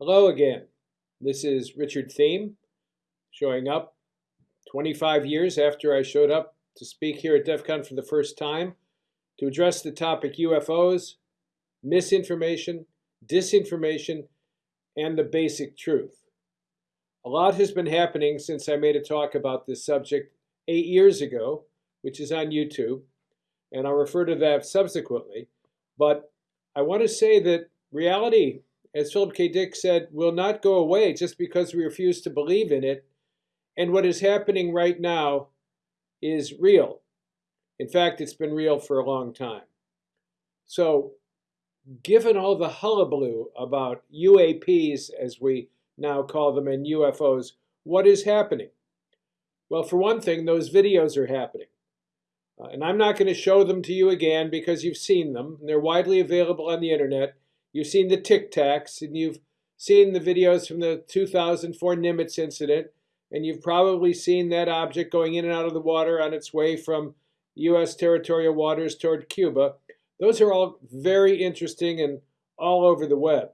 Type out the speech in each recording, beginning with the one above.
Hello again. This is Richard Thieme showing up 25 years after I showed up to speak here at DEF CON for the first time to address the topic UFOs, misinformation, disinformation, and the basic truth. A lot has been happening since I made a talk about this subject eight years ago, which is on YouTube, and I'll refer to that subsequently. But I want to say that reality as Philip K. Dick said, will not go away just because we refuse to believe in it. And what is happening right now is real. In fact, it's been real for a long time. So, given all the hullabaloo about UAPs, as we now call them, and UFOs, what is happening? Well, for one thing, those videos are happening. Uh, and I'm not going to show them to you again because you've seen them. They're widely available on the internet. You've seen the Tic Tacs, and you've seen the videos from the 2004 Nimitz incident, and you've probably seen that object going in and out of the water on its way from U.S. territorial waters toward Cuba. Those are all very interesting and all over the web.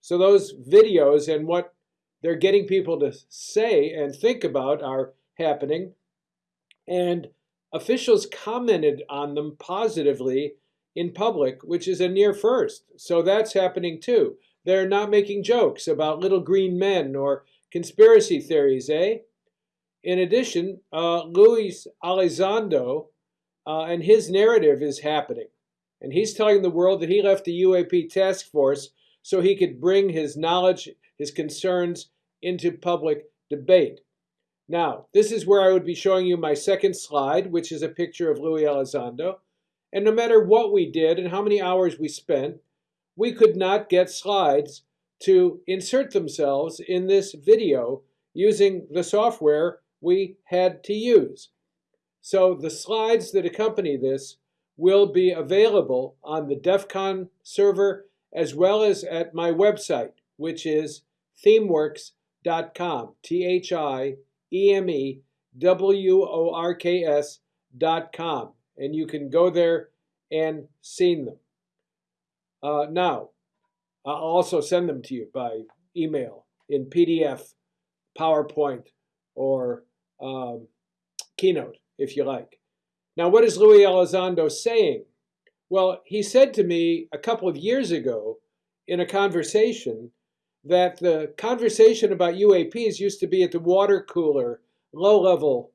So those videos and what they're getting people to say and think about are happening. And officials commented on them positively in public, which is a near first. So that's happening too. They're not making jokes about little green men or conspiracy theories, eh? In addition, uh, Luis Elizondo uh, and his narrative is happening. And he's telling the world that he left the UAP task force so he could bring his knowledge, his concerns into public debate. Now, this is where I would be showing you my second slide, which is a picture of Luis Elizondo. And no matter what we did and how many hours we spent, we could not get slides to insert themselves in this video using the software we had to use. So the slides that accompany this will be available on the DEF CON server as well as at my website, which is thiemeworks.com, T-H-I-E-M-E-W-O-R-K-S.com and you can go there and seen them. Uh, now, I'll also send them to you by email in PDF, PowerPoint, or um, Keynote, if you like. Now, what is Luis Elizondo saying? Well, he said to me a couple of years ago in a conversation that the conversation about UAPs used to be at the water cooler, low level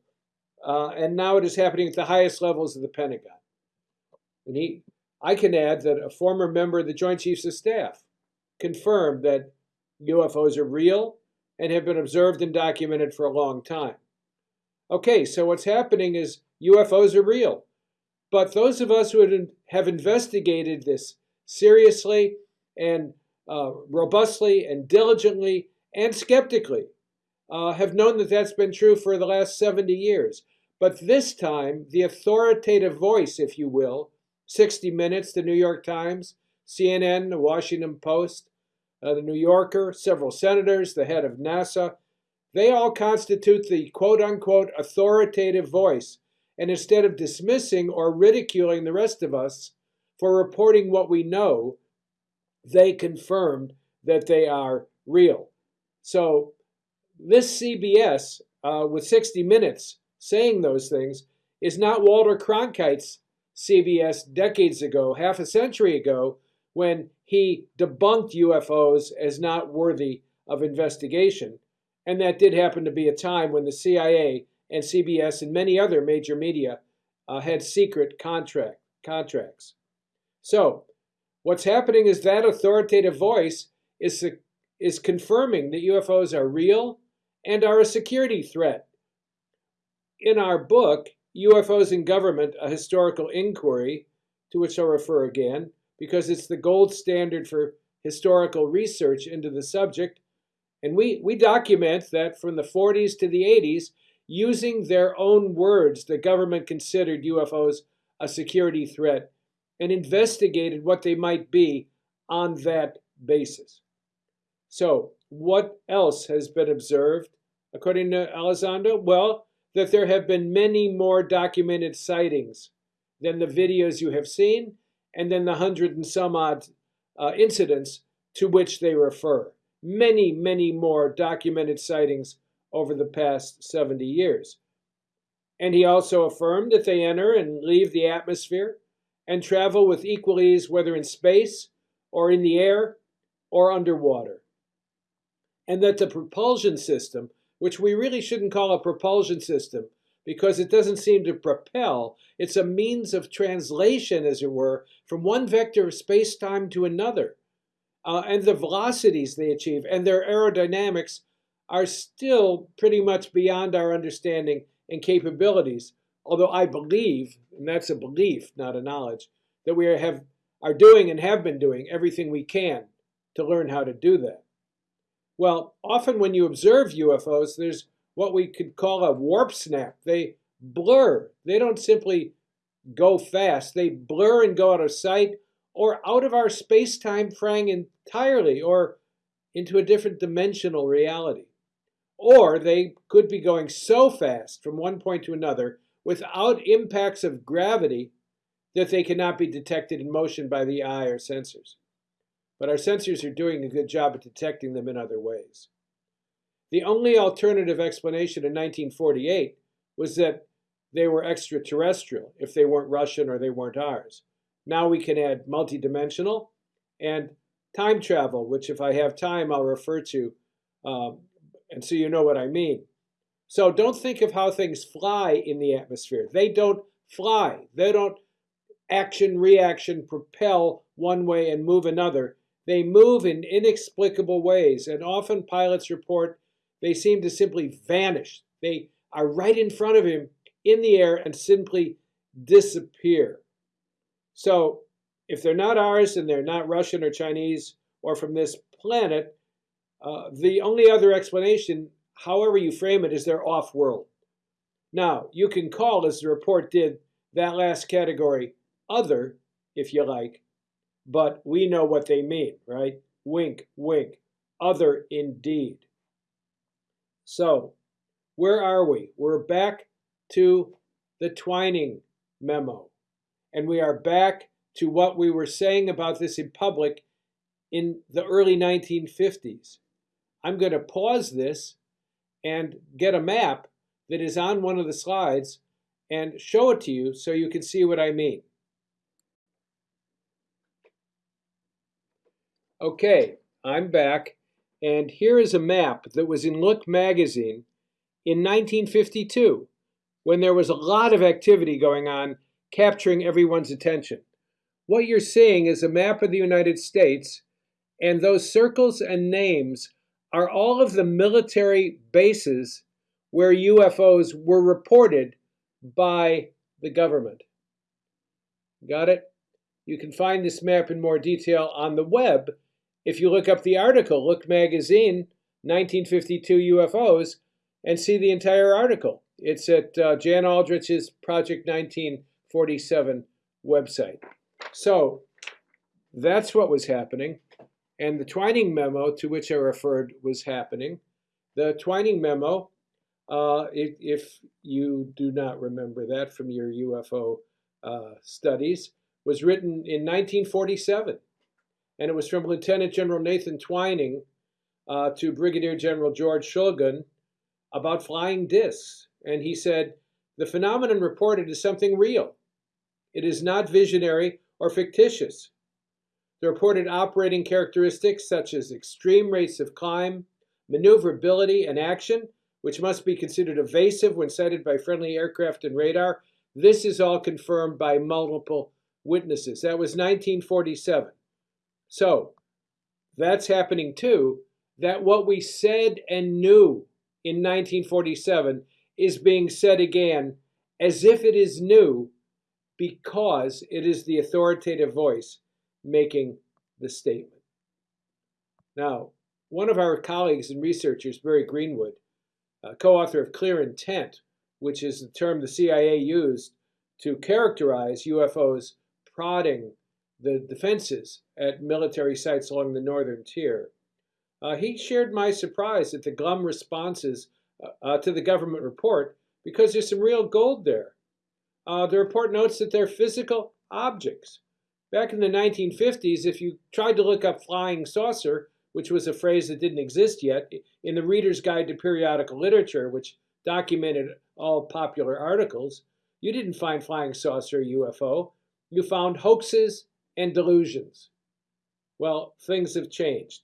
uh, and now it is happening at the highest levels of the Pentagon. And he, I can add that a former member of the Joint Chiefs of Staff confirmed that UFOs are real and have been observed and documented for a long time. Okay, so what's happening is UFOs are real. But those of us who have investigated this seriously and uh, robustly and diligently and skeptically uh, have known that that's been true for the last 70 years. But this time, the authoritative voice, if you will, 60 Minutes, the New York Times, CNN, the Washington Post, uh, the New Yorker, several senators, the head of NASA, they all constitute the quote unquote authoritative voice. And instead of dismissing or ridiculing the rest of us for reporting what we know, they confirmed that they are real. So, this CBS uh, with 60 Minutes saying those things is not Walter Cronkite's CBS decades ago, half a century ago, when he debunked UFOs as not worthy of investigation. And that did happen to be a time when the CIA and CBS and many other major media uh, had secret contract contracts. So, what's happening is that authoritative voice is, is confirming that UFOs are real and are a security threat in our book, UFOs in Government, A Historical Inquiry, to which I'll refer again, because it's the gold standard for historical research into the subject. And we, we document that from the 40s to the 80s, using their own words, the government considered UFOs a security threat and investigated what they might be on that basis. So, what else has been observed according to Elizondo? Well, that there have been many more documented sightings than the videos you have seen and then the hundred and some odd uh, incidents to which they refer. many, many more documented sightings over the past 70 years. And he also affirmed that they enter and leave the atmosphere and travel with equal ease whether in space or in the air or underwater. And that the propulsion system, which we really shouldn't call a propulsion system because it doesn't seem to propel, it's a means of translation, as it were, from one vector of space-time to another. Uh, and the velocities they achieve and their aerodynamics are still pretty much beyond our understanding and capabilities. Although I believe, and that's a belief, not a knowledge, that we have are doing and have been doing everything we can to learn how to do that. Well, often when you observe UFOs, there's what we could call a warp snap. They blur. They don't simply go fast. They blur and go out of sight or out of our space-time frame entirely or into a different dimensional reality. Or they could be going so fast from one point to another without impacts of gravity that they cannot be detected in motion by the eye or sensors. But our sensors are doing a good job at detecting them in other ways. The only alternative explanation in 1948 was that they were extraterrestrial if they weren't Russian or they weren't ours. Now we can add multidimensional and time travel, which if I have time, I'll refer to, um, and so you know what I mean. So don't think of how things fly in the atmosphere. They don't fly. They don't action, reaction, propel one way and move another. They move in inexplicable ways, and often pilots report they seem to simply vanish. They are right in front of him in the air and simply disappear. So if they're not ours and they're not Russian or Chinese or from this planet, uh, the only other explanation, however you frame it, is they're off-world. Now, you can call, as the report did, that last category other, if you like, but we know what they mean, right? Wink, wink, other indeed. So, where are we? We're back to the Twining memo. And we are back to what we were saying about this in public in the early 1950s. I'm going to pause this and get a map that is on one of the slides and show it to you so you can see what I mean. Okay, I'm back, and here is a map that was in Look magazine in 1952 when there was a lot of activity going on capturing everyone's attention. What you're seeing is a map of the United States, and those circles and names are all of the military bases where UFOs were reported by the government. Got it? You can find this map in more detail on the web if you look up the article, Look Magazine, 1952 UFOs, and see the entire article. It's at uh, Jan Aldrich's Project 1947 website. So that's what was happening. And the Twining memo to which I referred was happening. The Twining memo, uh, if, if, you do not remember that from your UFO uh, studies, was written in 1947 and it was from Lieutenant General Nathan Twining uh, to Brigadier General George Schulgen about flying discs. And he said, the phenomenon reported is something real. It is not visionary or fictitious. The reported operating characteristics such as extreme rates of climb, maneuverability, and action, which must be considered evasive when sighted by friendly aircraft and radar, this is all confirmed by multiple witnesses. That was 1947. So that's happening too, that what we said and knew in 1947 is being said again as if it is new because it is the authoritative voice making the statement. Now, one of our colleagues and researchers, Barry Greenwood, co-author of Clear Intent, which is the term the CIA used to characterize UFOs prodding the defenses at military sites along the northern tier. Uh, he shared my surprise at the glum responses uh, uh, to the government report because there's some real gold there. Uh, the report notes that they're physical objects. Back in the 1950s, if you tried to look up flying saucer, which was a phrase that didn't exist yet, in the Reader's Guide to Periodical Literature, which documented all popular articles, you didn't find flying saucer UFO. You found hoaxes and delusions. Well, things have changed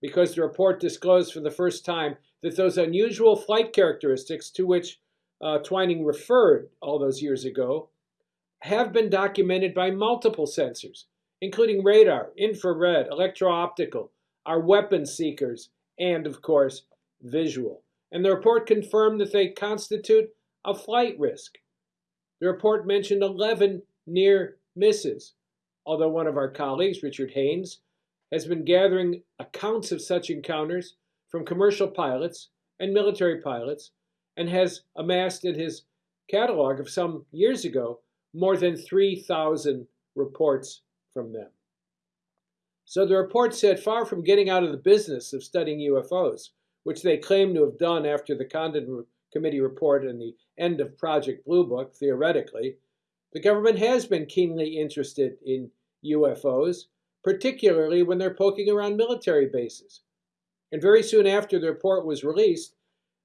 because the report disclosed for the first time that those unusual flight characteristics to which uh, Twining referred all those years ago have been documented by multiple sensors, including radar, infrared, electro-optical, our weapon seekers, and of course, visual. And the report confirmed that they constitute a flight risk. The report mentioned 11 near misses, although one of our colleagues, Richard Haines, has been gathering accounts of such encounters from commercial pilots and military pilots and has amassed in his catalog of some years ago more than 3,000 reports from them. So the report said far from getting out of the business of studying UFOs, which they claim to have done after the Condon Committee report and the end of Project Blue Book, theoretically, the government has been keenly interested in UFOs, particularly when they're poking around military bases. And very soon after the report was released,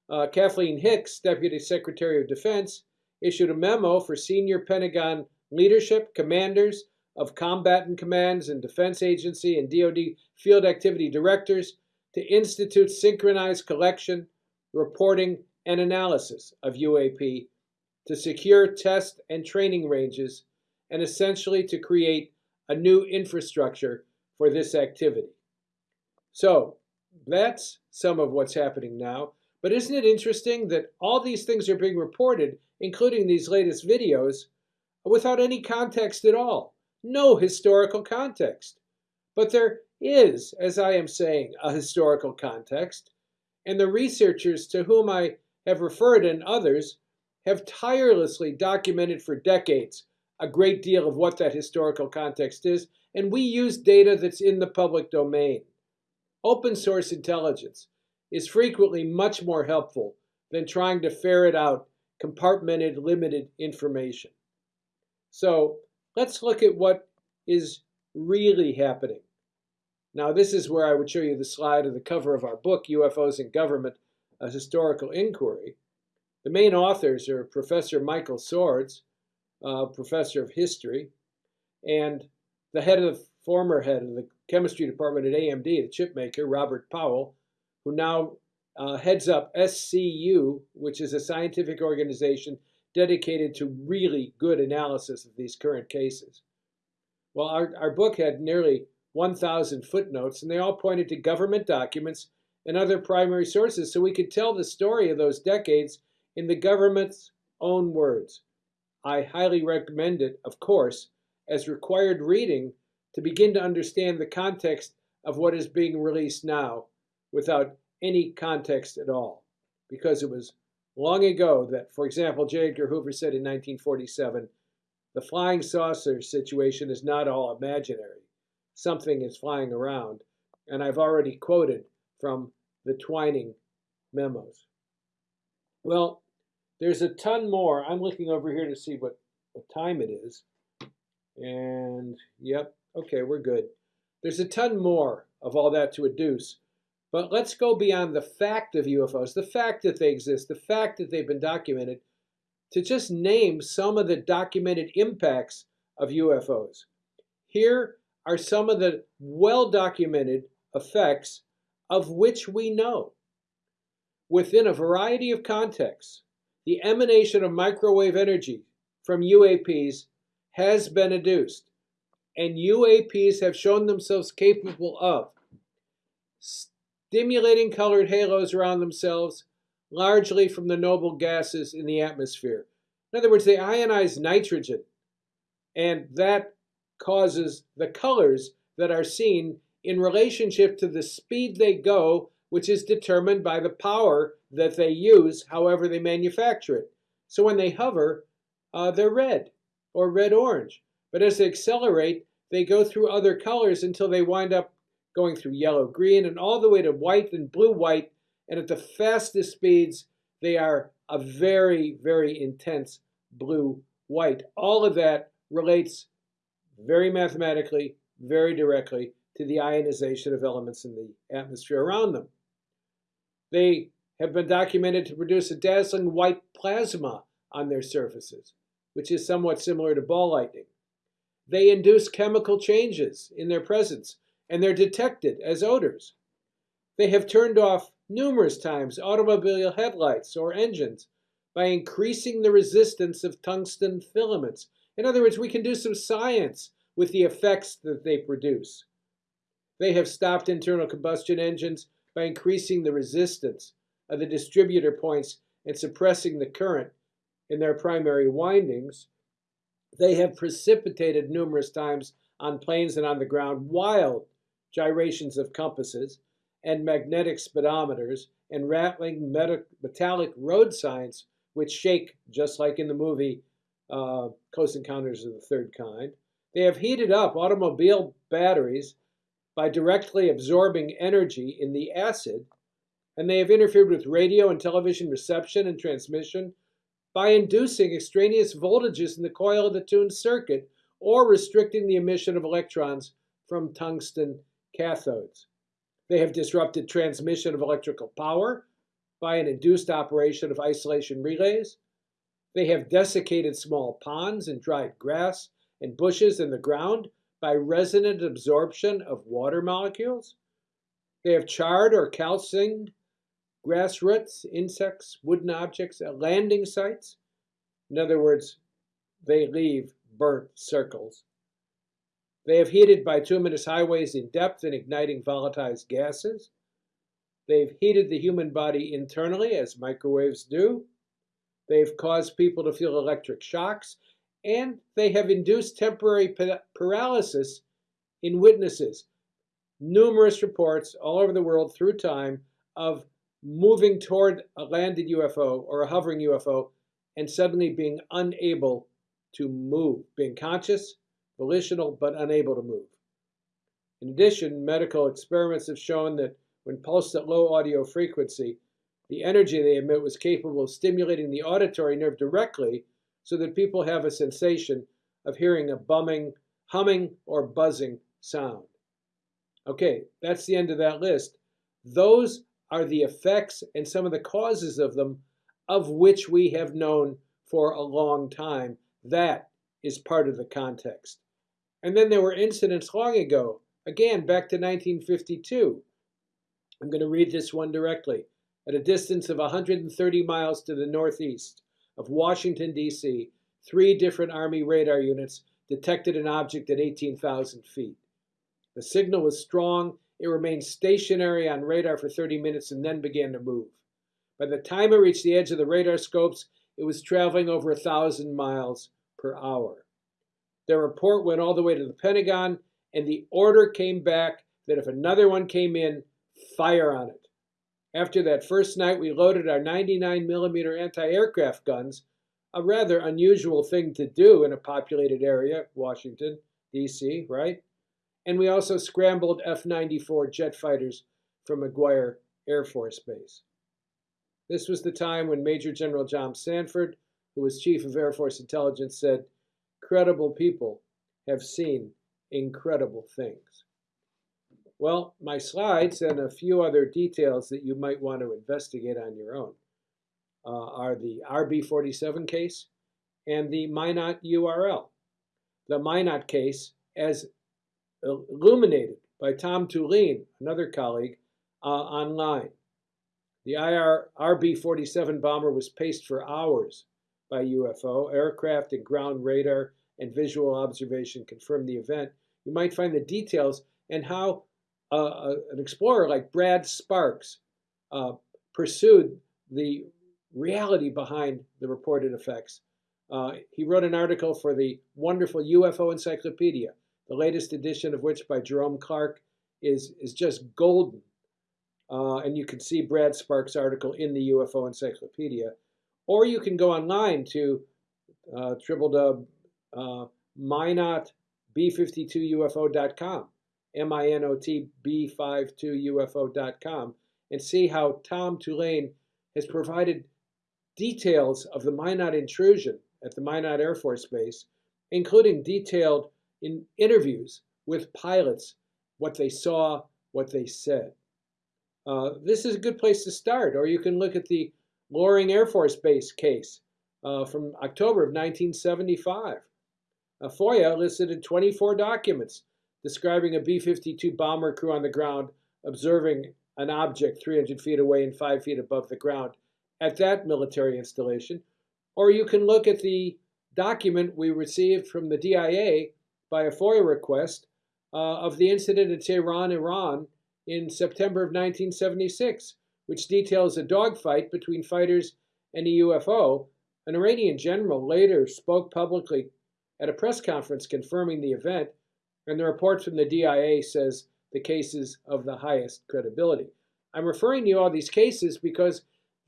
uh, Kathleen Hicks, Deputy Secretary of Defense, issued a memo for senior Pentagon leadership, commanders of combatant commands and defense agency and DoD field activity directors to institute synchronized collection, reporting, and analysis of UAP to secure test and training ranges and essentially to create a new infrastructure for this activity. So that's some of what's happening now. But isn't it interesting that all these things are being reported, including these latest videos, without any context at all? No historical context. But there is, as I am saying, a historical context, and the researchers to whom I have referred and others have tirelessly documented for decades a great deal of what that historical context is, and we use data that's in the public domain. Open source intelligence is frequently much more helpful than trying to ferret out compartmented, limited information. So let's look at what is really happening. Now, this is where I would show you the slide of the cover of our book, UFOs in Government, A Historical Inquiry. The main authors are Professor Michael Swords, uh, professor of history, and the head of former head of the chemistry department at AMD, the chip maker, Robert Powell, who now uh, heads up SCU, which is a scientific organization dedicated to really good analysis of these current cases. Well, our, our book had nearly 1,000 footnotes, and they all pointed to government documents and other primary sources, so we could tell the story of those decades in the government's own words. I highly recommend it, of course, as required reading to begin to understand the context of what is being released now without any context at all. Because it was long ago that, for example, J. Edgar Hoover said in 1947, the flying saucer situation is not all imaginary. Something is flying around. And I've already quoted from the Twining memos. Well, there's a ton more. I'm looking over here to see what, what time it is. And yep, okay, we're good. There's a ton more of all that to adduce. But let's go beyond the fact of UFOs, the fact that they exist, the fact that they've been documented, to just name some of the documented impacts of UFOs. Here are some of the well-documented effects of which we know. Within a variety of contexts, the emanation of microwave energy from UAPs has been adduced, and UAPs have shown themselves capable of stimulating colored halos around themselves, largely from the noble gases in the atmosphere. In other words, they ionize nitrogen, and that causes the colors that are seen in relationship to the speed they go, which is determined by the power that they use, however they manufacture it. So when they hover, uh, they're red or red-orange. But as they accelerate, they go through other colors until they wind up going through yellow, green, and all the way to white and blue-white. And at the fastest speeds, they are a very, very intense blue-white. All of that relates very mathematically, very directly to the ionization of elements in the atmosphere around them. They have been documented to produce a dazzling white plasma on their surfaces, which is somewhat similar to ball lightning. They induce chemical changes in their presence, and they're detected as odors. They have turned off numerous times automobile headlights or engines by increasing the resistance of tungsten filaments. In other words, we can do some science with the effects that they produce. They have stopped internal combustion engines by increasing the resistance of the distributor points and suppressing the current in their primary windings. They have precipitated numerous times on planes and on the ground wild gyrations of compasses and magnetic speedometers and rattling metallic road signs which shake just like in the movie uh, Close Encounters of the Third Kind. They have heated up automobile batteries by directly absorbing energy in the acid, and they have interfered with radio and television reception and transmission by inducing extraneous voltages in the coil of the tuned circuit or restricting the emission of electrons from tungsten cathodes. They have disrupted transmission of electrical power by an induced operation of isolation relays. They have desiccated small ponds and dried grass and bushes in the ground by resonant absorption of water molecules. They have charred or calcined grass roots, insects, wooden objects at landing sites. In other words, they leave burnt circles. They have heated bituminous highways in depth and igniting volatile gases. They've heated the human body internally, as microwaves do. They've caused people to feel electric shocks, and they have induced temporary paralysis in witnesses. Numerous reports all over the world through time of moving toward a landed UFO or a hovering UFO and suddenly being unable to move, being conscious, volitional, but unable to move. In addition, medical experiments have shown that when pulsed at low audio frequency, the energy they emit was capable of stimulating the auditory nerve directly so that people have a sensation of hearing a bumming, humming, or buzzing sound. Okay, that's the end of that list. Those are the effects and some of the causes of them of which we have known for a long time. That is part of the context. And then there were incidents long ago, again back to 1952. I'm going to read this one directly. At a distance of 130 miles to the northeast of Washington, D.C., three different Army radar units detected an object at 18,000 feet. The signal was strong. It remained stationary on radar for 30 minutes and then began to move. By the time it reached the edge of the radar scopes, it was traveling over a 1,000 miles per hour. Their report went all the way to the Pentagon, and the order came back that if another one came in, fire on it. After that first night, we loaded our 99 millimeter anti-aircraft guns, a rather unusual thing to do in a populated area, Washington, D.C., right? And we also scrambled F-94 jet fighters from McGuire Air Force Base. This was the time when Major General John Samford, who was Chief of Air Force Intelligence, said, credible people have seen incredible things. Well, my slides and a few other details that you might want to investigate on your own uh, are the RB47 case and the Minot URL. The Minot case, as illuminated by Tom Tulien, another colleague, uh, online. The IR RB-47 bomber was paced for hours by UFO. Aircraft and ground radar and visual observation confirmed the event. You might find the details and how uh, an explorer like Brad Sparks uh, pursued the reality behind the reported effects. Uh, he wrote an article for the wonderful UFO Encyclopedia, the latest edition of which by Jerome Clark is, is just golden. Uh, and you can see Brad Sparks' article in the UFO Encyclopedia. Or you can go online to uh, www uh, minotb52ufo.com M-I-N-O-T-B52ufo.com, and see how Tom Tulien has provided details of the Minot intrusion at the Minot Air Force Base, including detailed in interviews with pilots what they saw, what they said. Uh, this is a good place to start, or you can look at the Loring Air Force Base case uh, from October of 1975. A FOIA elicited 24 documents describing a B-52 bomber crew on the ground observing an object 300 feet away and 5 feet above the ground at that military installation. Or you can look at the document we received from the DIA by a FOIA request uh, of the incident at Tehran, Iran in September of 1976, which details a dogfight between fighters and a UFO. An Iranian general later spoke publicly at a press conference confirming the event, and the report from the DIA says the cases of the highest credibility. I'm referring to all these cases because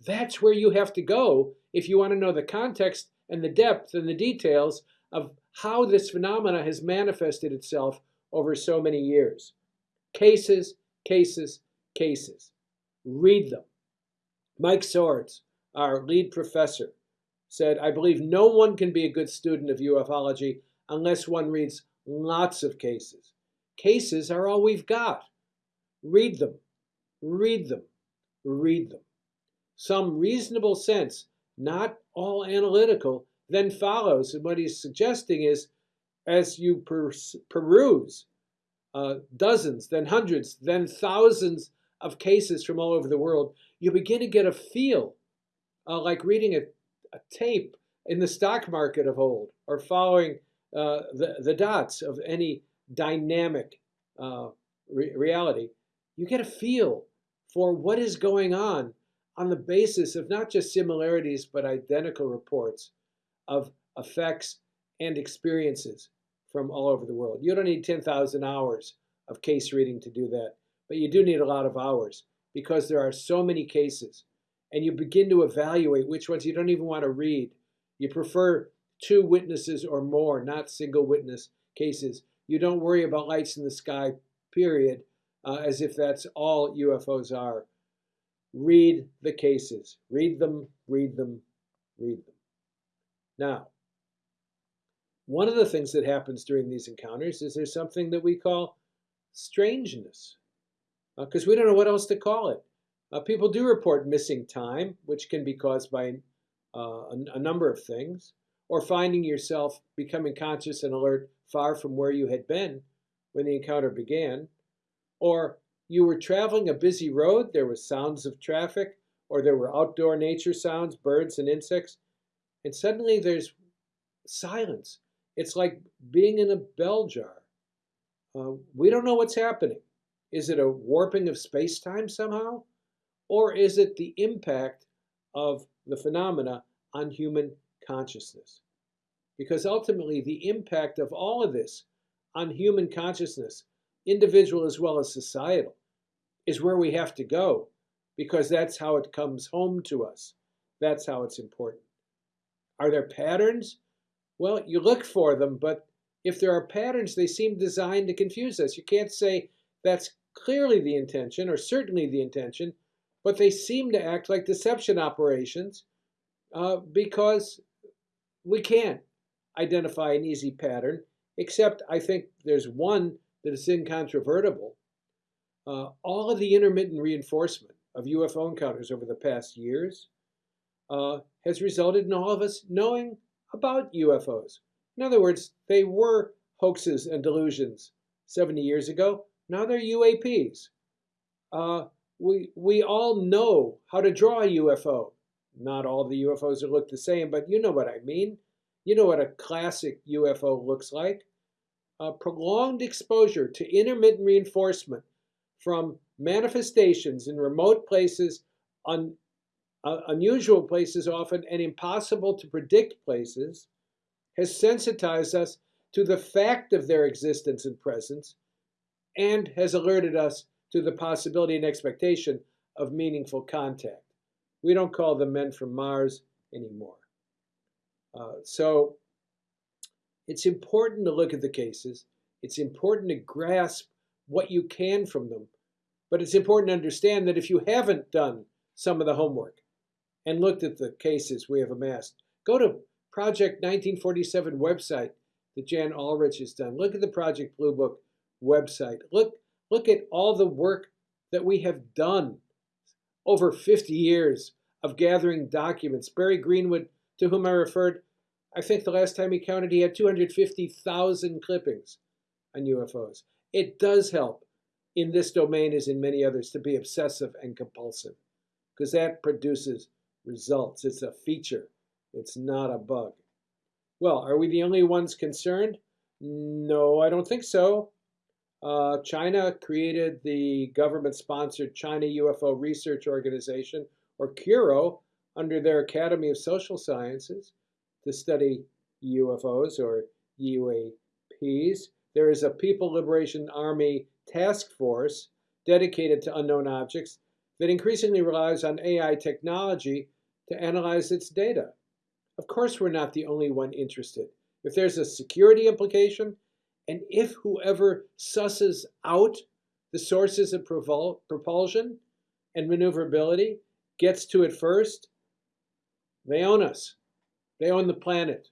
that's where you have to go if you want to know the context and the depth and the details of how this phenomena has manifested itself over so many years. Cases, cases, cases. Read them. Mike Swords, our lead professor, said, I believe no one can be a good student of ufology unless one reads lots of cases. Cases are all we've got. Read them, read them, read them. Some reasonable sense, not all analytical, then follows. And what he's suggesting is as you peruse uh, dozens, then hundreds, then thousands of cases from all over the world, you begin to get a feel uh, like reading a, a, tape in the stock market of old or following uh, the, the dots of any dynamic uh, re reality. You get a feel for what is going on on the basis of not just similarities but identical reports of effects and experiences from all over the world. You don't need 10,000 hours of case reading to do that, but you do need a lot of hours because there are so many cases and you begin to evaluate which ones you don't even want to read. You prefer two witnesses or more, not single witness cases. You don't worry about lights in the sky, period, uh, as if that's all UFOs are. Read the cases. Read them, read them, read them. Now, one of the things that happens during these encounters is there's something that we call strangeness, because uh, we don't know what else to call it. Uh, people do report missing time, which can be caused by uh, a, a number of things, or finding yourself becoming conscious and alert far from where you had been when the encounter began, or you were traveling a busy road, there was sounds of traffic, or there were outdoor nature sounds, birds and insects, and suddenly there's silence. It's like being in a bell jar. Uh, we don't know what's happening. Is it a warping of space-time somehow? Or is it the impact of the phenomena on human consciousness? Because ultimately, the impact of all of this on human consciousness, individual as well as societal, is where we have to go because that's how it comes home to us. That's how it's important. Are there patterns? Well, you look for them, but if there are patterns, they seem designed to confuse us. You can't say that's clearly the intention or certainly the intention, but they seem to act like deception operations uh, because we can't identify an easy pattern, except I think there's one that is incontrovertible. Uh, all of the intermittent reinforcement of UFO encounters over the past years uh, has resulted in all of us knowing about UFOs. In other words, they were hoaxes and delusions 70 years ago. Now they're UAPs. Uh, we, we all know how to draw a UFO. Not all the UFOs look the same, but you know what I mean. You know what a classic UFO looks like. A prolonged exposure to intermittent reinforcement from manifestations in remote places on uh, unusual places often, and impossible to predict places, has sensitized us to the fact of their existence and presence, and has alerted us to the possibility and expectation of meaningful contact. We don't call them men from Mars anymore. Uh, so it's important to look at the cases. It's important to grasp what you can from them. But it's important to understand that if you haven't done some of the homework, and looked at the cases we have amassed. Go to Project 1947 website that Jan Aldrich has done. Look at the Project Blue Book website. Look, Look at all the work that we have done over 50 years of gathering documents. Barry Greenwood, to whom I referred, I think the last time he counted, he had 250,000 clippings on UFOs. It does help in this domain, as in many others, to be obsessive and compulsive because that produces results. It's a feature, it's not a bug. Well, are we the only ones concerned? No, I don't think so. Uh, China created the government-sponsored China UFO Research Organization, or CURO, under their Academy of Social Sciences to study UFOs or UAPs. There is a People Liberation Army task force dedicated to unknown objects that increasingly relies on AI technology to analyze its data. Of course, we're not the only one interested. If there's a security implication, and if whoever susses out the sources of propulsion and maneuverability gets to it first, they own us. They own the planet,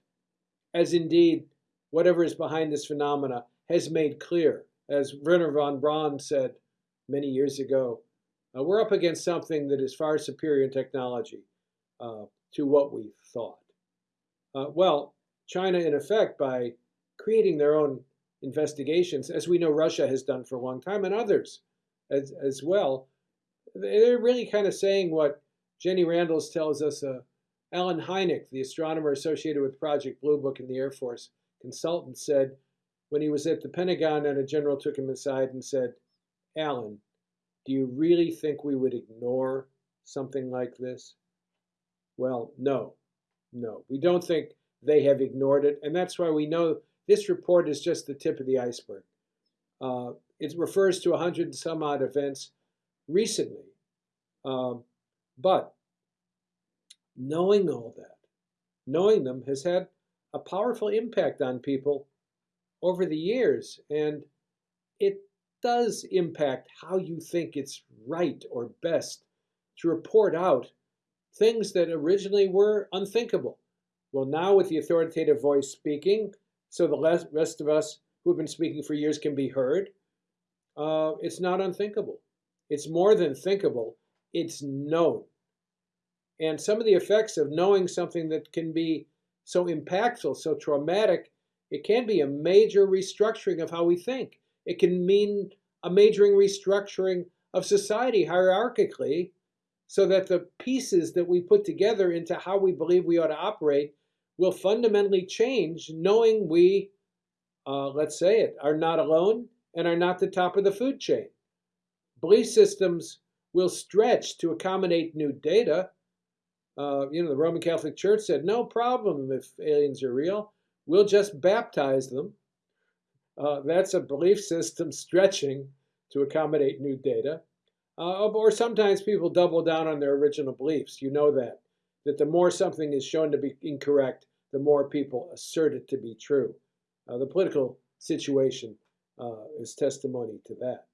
as indeed whatever is behind this phenomena has made clear. As Wernher von Braun said many years ago, uh, we're up against something that is far superior in technology uh, to what we thought. Uh, well, China, in effect, by creating their own investigations, as we know Russia has done for a long time, and others as, as well, they're really kind of saying what Jenny Randles tells us. Uh, Allen Hynek, the astronomer associated with Project Blue Book in the Air Force consultant, said when he was at the Pentagon and a general took him aside and said, Allen, do you really think we would ignore something like this? Well, no, no. We don't think they have ignored it, and that's why we know this report is just the tip of the iceberg. Uh, it refers to 100 and some odd events recently. Um, but knowing all that, knowing them has had a powerful impact on people over the years. And it does impact how you think it's right or best to report out things that originally were unthinkable. Well, now with the authoritative voice speaking, so the rest of us who have been speaking for years can be heard, uh, it's not unthinkable. It's more than thinkable, it's known. And some of the effects of knowing something that can be so impactful, so traumatic, it can be a major restructuring of how we think. It can mean a majoring restructuring of society hierarchically so that the pieces that we put together into how we believe we ought to operate will fundamentally change knowing we, uh, let's say it, are not alone and are not the top of the food chain. Belief systems will stretch to accommodate new data. Uh, you know, the Roman Catholic Church said, no problem if aliens are real. We'll just baptize them. Uh, that's a belief system stretching to accommodate new data. Uh, or sometimes people double down on their original beliefs. You know that. That the more something is shown to be incorrect, the more people assert it to be true. Uh, the political situation uh, is testimony to that.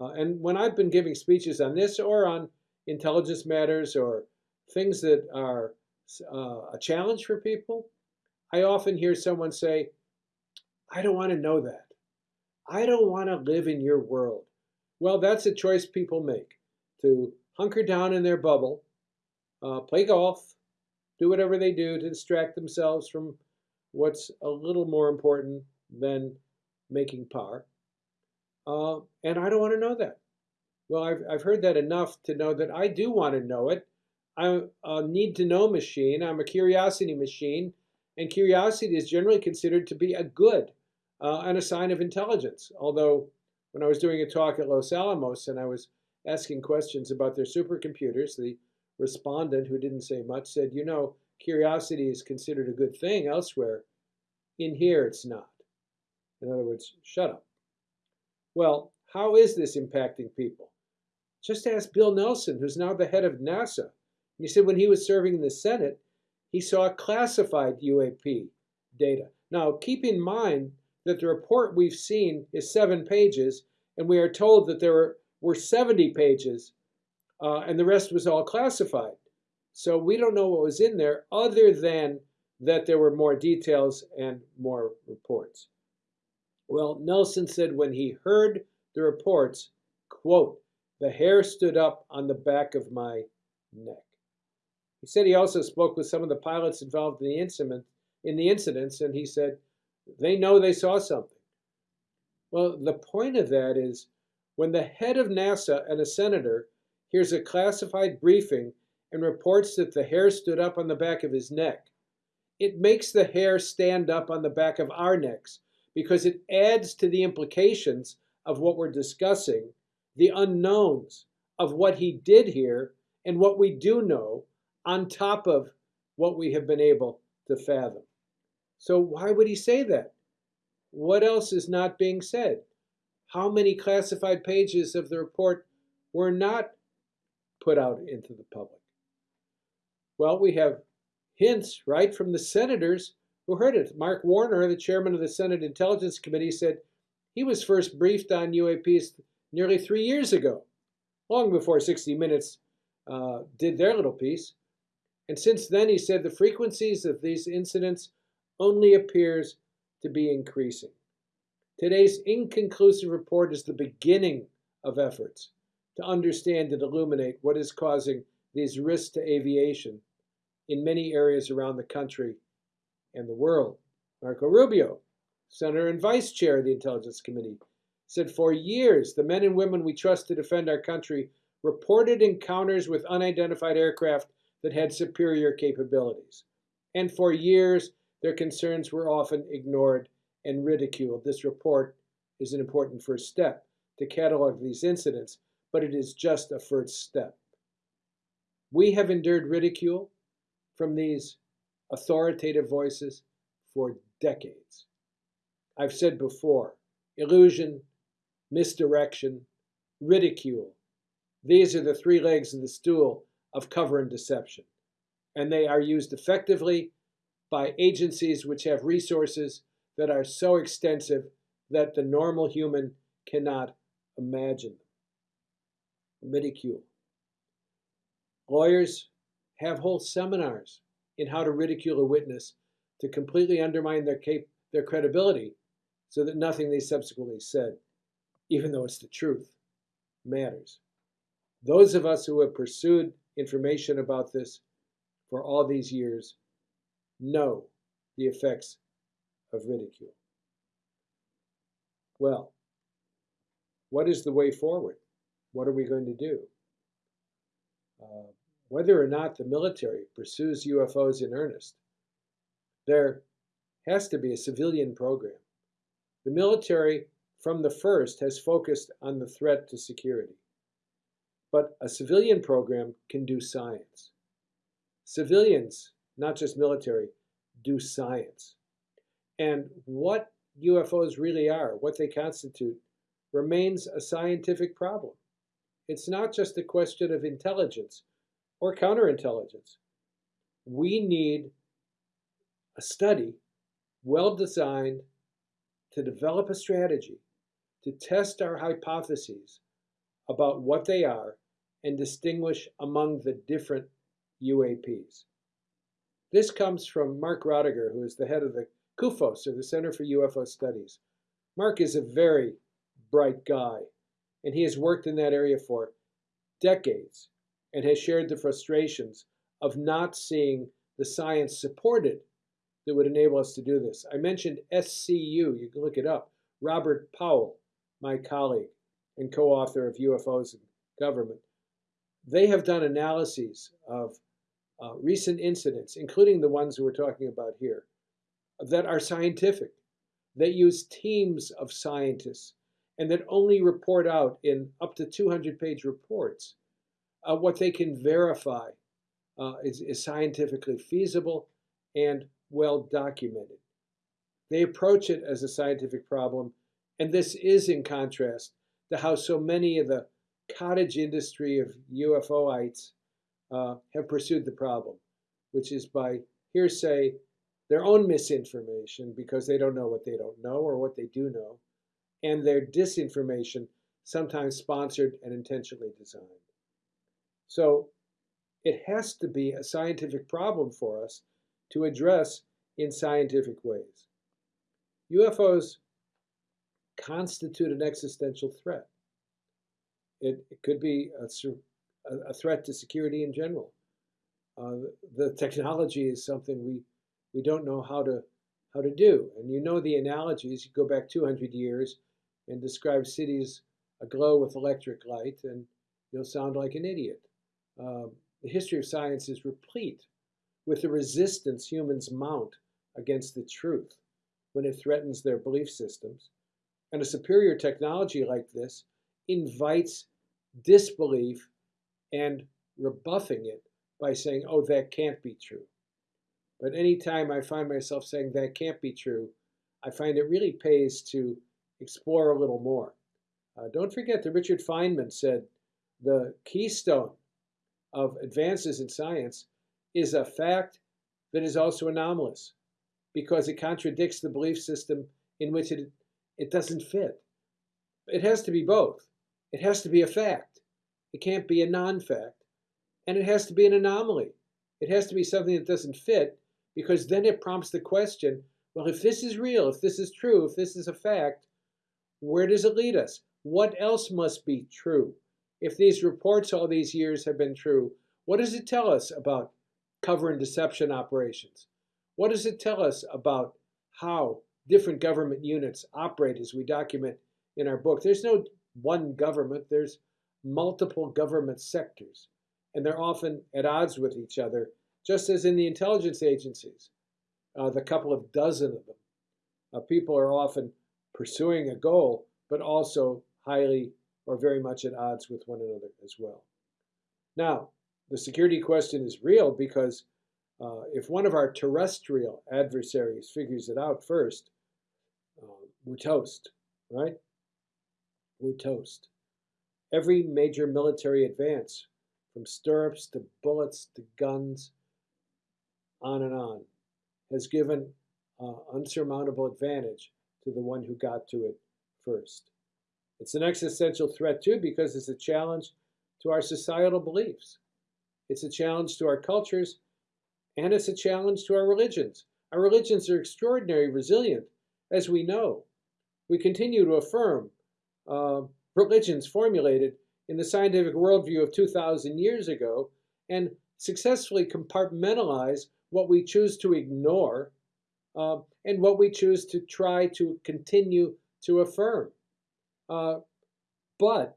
Uh, and when I've been giving speeches on this or on intelligence matters or things that are uh, a challenge for people, I often hear someone say, I don't want to know that. I don't want to live in your world. Well, that's a choice people make to hunker down in their bubble, uh, play golf, do whatever they do to distract themselves from what's a little more important than making par. Uh, and I don't want to know that. Well, I've, I've heard that enough to know that I do want to know it. I'm a need to know machine. I'm a curiosity machine. And curiosity is generally considered to be a good uh, and a sign of intelligence. Although, when I was doing a talk at Los Alamos and I was asking questions about their supercomputers, the respondent, who didn't say much, said, You know, curiosity is considered a good thing elsewhere. In here, it's not. In other words, shut up. Well, how is this impacting people? Just ask Bill Nelson, who's now the head of NASA. he said when he was serving in the Senate, he saw classified UAP data. Now, keep in mind that the report we've seen is seven pages, and we are told that there were, were 70 pages, uh, and the rest was all classified. So we don't know what was in there other than that there were more details and more reports. Well, Nelson said when he heard the reports, quote, the hair stood up on the back of my neck. He said he also spoke with some of the pilots involved in the incident, in the incidents, and he said they know they saw something. Well, the point of that is when the head of NASA and a senator hears a classified briefing and reports that the hair stood up on the back of his neck, it makes the hair stand up on the back of our necks because it adds to the implications of what we're discussing, the unknowns of what he did here and what we do know on top of what we have been able to fathom. So why would he say that? What else is not being said? How many classified pages of the report were not put out into the public? Well, we have hints right from the senators who heard it. Mark Warner, the chairman of the Senate Intelligence Committee, said he was first briefed on UAPs nearly three years ago, long before 60 Minutes uh, did their little piece. And since then, he said the frequencies of these incidents only appears to be increasing. Today's inconclusive report is the beginning of efforts to understand and illuminate what is causing these risks to aviation in many areas around the country and the world. Marco Rubio, Senator and Vice Chair of the Intelligence Committee, said for years the men and women we trust to defend our country reported encounters with unidentified aircraft that had superior capabilities. And for years, their concerns were often ignored and ridiculed. This report is an important first step to catalog these incidents, but it is just a first step. We have endured ridicule from these authoritative voices for decades. I've said before illusion, misdirection, ridicule. These are the three legs of the stool of cover and deception. And they are used effectively by agencies which have resources that are so extensive that the normal human cannot imagine. Ridicule. Lawyers have whole seminars in how to ridicule a witness to completely undermine their, their credibility so that nothing they subsequently said, even though it's the truth, matters. Those of us who have pursued information about this for all these years know the effects of ridicule. Well, what is the way forward? What are we going to do? Uh, whether or not the military pursues UFOs in earnest, there has to be a civilian program. The military, from the first, has focused on the threat to security. But a civilian program can do science. Civilians, not just military, do science. And what UFOs really are, what they constitute, remains a scientific problem. It's not just a question of intelligence or counterintelligence. We need a study well designed to develop a strategy to test our hypotheses about what they are and distinguish among the different UAPs. This comes from Mark Rodeghier, who is the head of the CUFOS, or the Center for UFO Studies. Mark is a very bright guy, and he has worked in that area for decades and has shared the frustrations of not seeing the science supported that would enable us to do this. I mentioned SCU, you can look it up. Robert Powell, my colleague and co author of UFOs and Government, they have done analyses of uh, recent incidents, including the ones we're talking about here, that are scientific, that use teams of scientists, and that only report out in up to 200 page reports uh, what they can verify uh, is, is scientifically feasible and well documented. They approach it as a scientific problem, and this is in contrast to how so many of the cottage industry of UFOites uh, have pursued the problem, which is by hearsay, their own misinformation because they don't know what they don't know or what they do know, and their disinformation, sometimes sponsored and intentionally designed. So it has to be a scientific problem for us to address in scientific ways. UFOs constitute an existential threat. It, it could be a, a, threat to security in general. Uh, the technology is something we, we don't know how to, how to do. And you know the analogies. You go back 200 years and describe cities aglow with electric light, and you'll sound like an idiot. Um, the history of science is replete with the resistance humans mount against the truth when it threatens their belief systems. And a superior technology like this invites disbelief and rebuffing it by saying, oh, that can't be true. But anytime I find myself saying that can't be true, I find it really pays to explore a little more. Uh, don't forget that Richard Feynman said the keystone of advances in science is a fact that is also anomalous because it contradicts the belief system in which it, it doesn't fit. It has to be both. It has to be a fact. It can't be a non-fact. And it has to be an anomaly. It has to be something that doesn't fit because then it prompts the question, well, if this is real, if this is true, if this is a fact, where does it lead us? What else must be true? If these reports all these years have been true, what does it tell us about cover and deception operations? What does it tell us about how different government units operate as we document in our book? There's no one government, there's multiple government sectors, and they're often at odds with each other, just as in the intelligence agencies, uh, the couple of dozen of them. Uh, people are often pursuing a goal, but also highly or very much at odds with one another as well. Now, the security question is real because uh, if one of our terrestrial adversaries figures it out first, uh, we're toast, right? We're toast. Every major military advance, from stirrups to bullets to guns, on and on, has given uh, unsurmountable advantage to the one who got to it first. It's an existential threat too because it's a challenge to our societal beliefs. It's a challenge to our cultures and it's a challenge to our religions. Our religions are extraordinarily resilient, as we know. We continue to affirm uh, religions formulated in the scientific worldview of 2,000 years ago and successfully compartmentalize what we choose to ignore uh, and what we choose to try to continue to affirm. Uh, but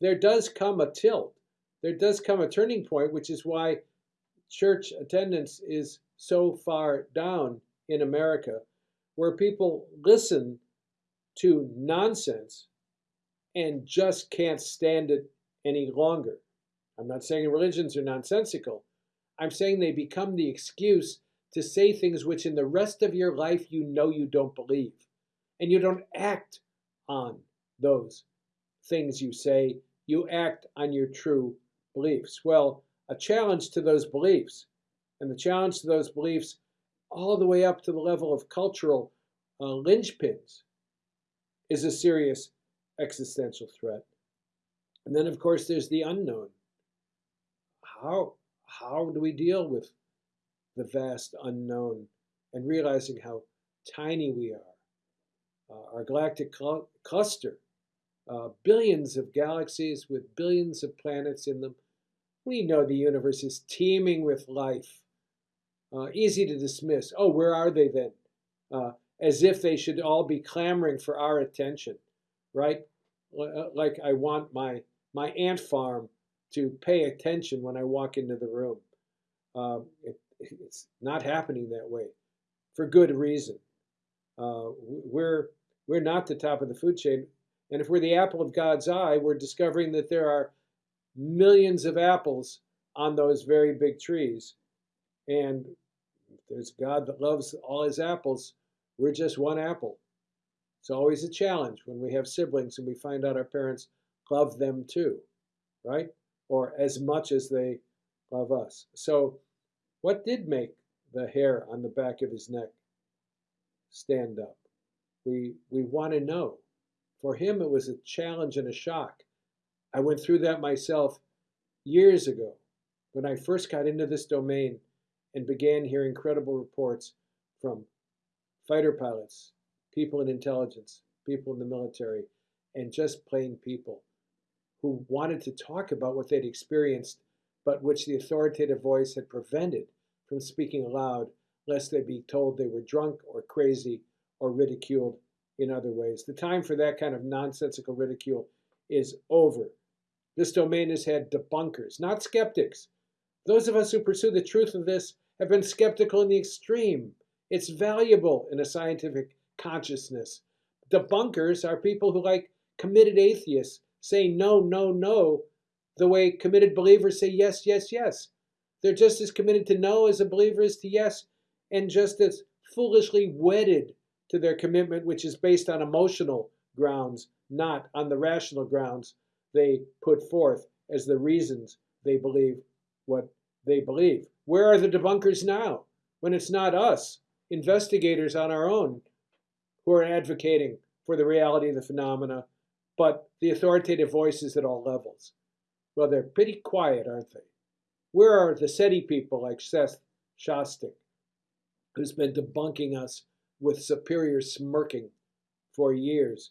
there does come a tilt. There does come a turning point, which is why church attendance is so far down in America, where people listen to nonsense and just can't stand it any longer. I'm not saying religions are nonsensical. I'm saying they become the excuse to say things which in the rest of your life you know you don't believe. And you don't act on those things you say. You act on your true beliefs. Well, a challenge to those beliefs. And the challenge to those beliefs all the way up to the level of cultural uh, linchpins is a serious existential threat. And then, of course, there's the unknown. How, how do we deal with the vast unknown and realizing how tiny we are? Uh, our galactic cl cluster, uh, billions of galaxies with billions of planets in them, we know the universe is teeming with life. Uh, easy to dismiss. Oh, where are they then? Uh, as if they should all be clamoring for our attention, right? Uh, like I want my, my ant farm to pay attention when I walk into the room. Um, it, it's not happening that way for good reason. Uh, we're, we're not the top of the food chain. And if we're the apple of God's eye, we're discovering that there are millions of apples on those very big trees. And there's God that loves all his apples. We're just one apple. It's always a challenge when we have siblings and we find out our parents love them too, right? Or as much as they love us. So, what did make the hair on the back of his neck stand up? We, we want to know. For him, it was a challenge and a shock. I went through that myself years ago when I first got into this domain and began hearing credible reports from fighter pilots, people in intelligence, people in the military, and just plain people who wanted to talk about what they'd experienced, but which the authoritative voice had prevented from speaking aloud, lest they be told they were drunk or crazy or ridiculed in other ways. The time for that kind of nonsensical ridicule is over. This domain has had debunkers, not skeptics. Those of us who pursue the truth of this have been skeptical in the extreme. It's valuable in a scientific consciousness. Debunkers are people who, like committed atheists, say no, no, no, the way committed believers say yes, yes, yes. They're just as committed to no as a believer is to yes, and just as foolishly wedded to their commitment, which is based on emotional grounds, not on the rational grounds they put forth as the reasons they believe what they believe. Where are the debunkers now when it's not us, investigators on our own, who are advocating for the reality of the phenomena, but the authoritative voices at all levels? Well, they're pretty quiet, aren't they? Where are the SETI people like Seth Shostak, who's been debunking us with superior smirking for years?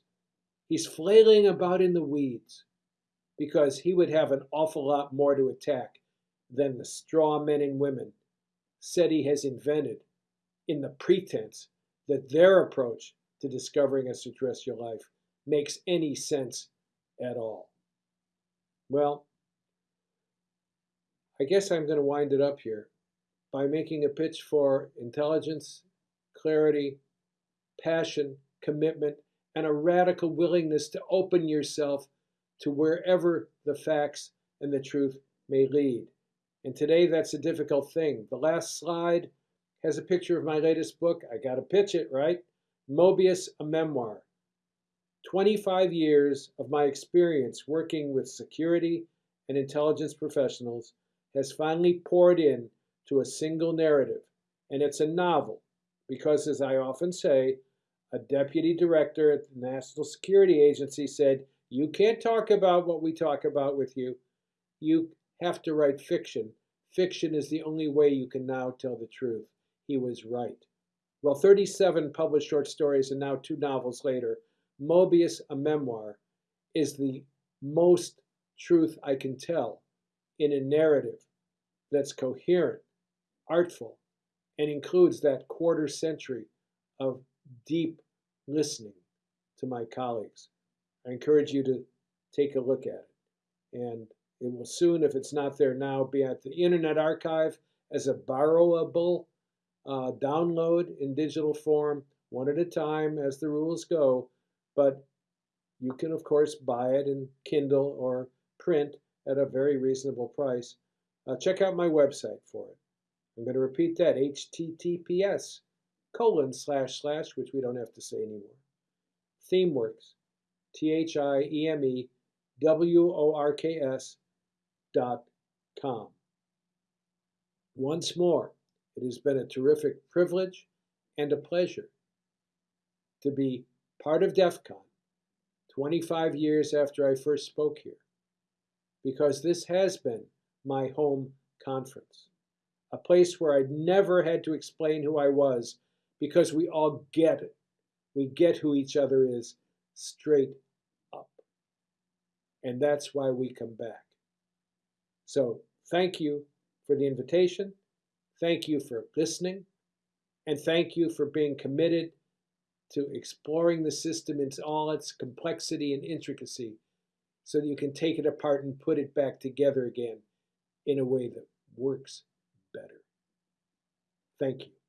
He's flailing about in the weeds because he would have an awful lot more to attack than the straw men and women SETI has invented in the pretense that their approach to discovering a extraterrestrial life makes any sense at all. Well, I guess I'm going to wind it up here by making a pitch for intelligence, clarity, passion, commitment, and a radical willingness to open yourself to wherever the facts and the truth may lead. And today that's a difficult thing. The last slide has a picture of my latest book. I got to pitch it, right? Mobius, a memoir. 25 years of my experience working with security and intelligence professionals has finally poured in to a single narrative. And it's a novel because, as I often say, a deputy director at the National Security Agency said, You can't talk about what we talk about with you. You have to write fiction. Fiction is the only way you can now tell the truth. He was right. Well, 37 published short stories and now two novels later, Mobius, a memoir, is the most truth I can tell in a narrative that's coherent, artful, and includes that quarter century of deep listening to my colleagues. I encourage you to take a look at it. And it will soon, if it's not there now, be at the Internet Archive as a borrowable uh, download in digital form, one at a time as the rules go. But you can, of course, buy it in Kindle or print at a very reasonable price. Uh, check out my website for it. I'm going to repeat that, https colon slash slash, which we don't have to say anymore. ThiemeWorks, T-H-I-E-M-E-W-O-R-K-S dot com. Once more, it has been a terrific privilege and a pleasure to be part of DEF CON 25 years after I first spoke here, because this has been my home conference, a place where I never had to explain who I was because we all get it. We get who each other is straight up. And that's why we come back. So thank you for the invitation. Thank you for listening. And thank you for being committed to exploring the system in all its complexity and intricacy so that you can take it apart and put it back together again in a way that works better. Thank you.